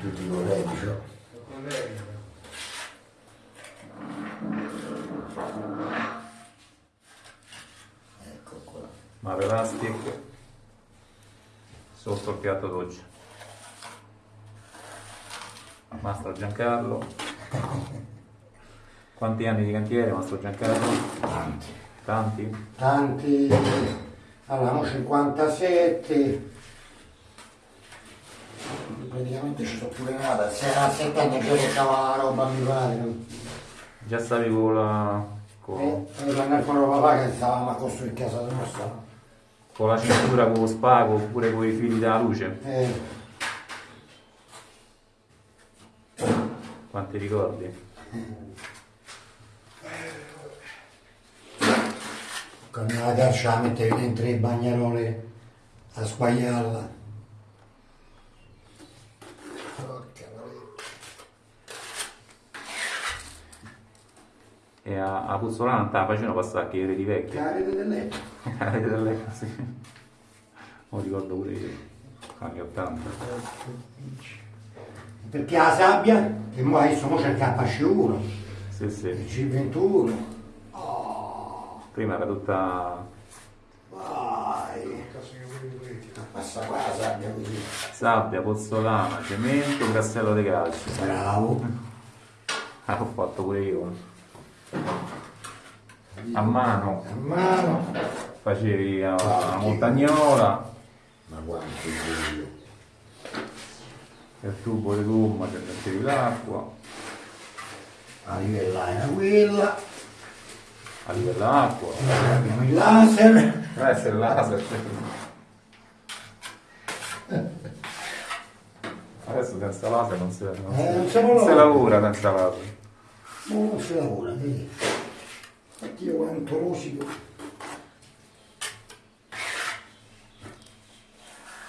tutti i colleghi, cioè. Ecco qua. Mare Elastic sotto il piatto doccia. Mastro Giancarlo. Quanti anni di cantiere, Mastro Giancarlo? Tanti. Tanti? Tanti. Allora, mo 57. Praticamente ci sono pure nata. Se a 7 anni già portava la roba, mi pare. Già stavi con la, con, Eh, andare con papà che stavamo a costruire casa nostra. con la cintura con lo spago oppure con i fili della luce? Eh, Quanti ricordi? con la caccia la mettevi dentro le bagnarole a sbagliarla. E a, a Puzzolana la facevano passare anche i reti vecchi. La rete del letto. La rete del letto, sì. Lo ricordo pure io, anni 80. Perché la sabbia, che mo adesso mo c'è il KC1, Sì, il sì. C21. Prima era tutta Vai. Passa qua la sabbia così. sabbia, pozzolana, cemento, grassello di calcio. Bravo. L'ho fatto pure io. A mano A mano. facevi la, la montagnola, Ma bello. il tubo di gomma ci mettevi l'acqua, A livellare quella. a livello Abbiamo il laser. questo è il laser. Adesso senza laser non si, non si- Eh, non si non si lavora senza laser. Ma non si lavora, vedi. Infatti io quanto rosico.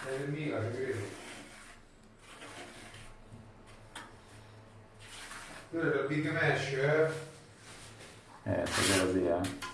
È il Milan, credo. Quello è il Big Mesh, eh? Eh, stasera sì, eh.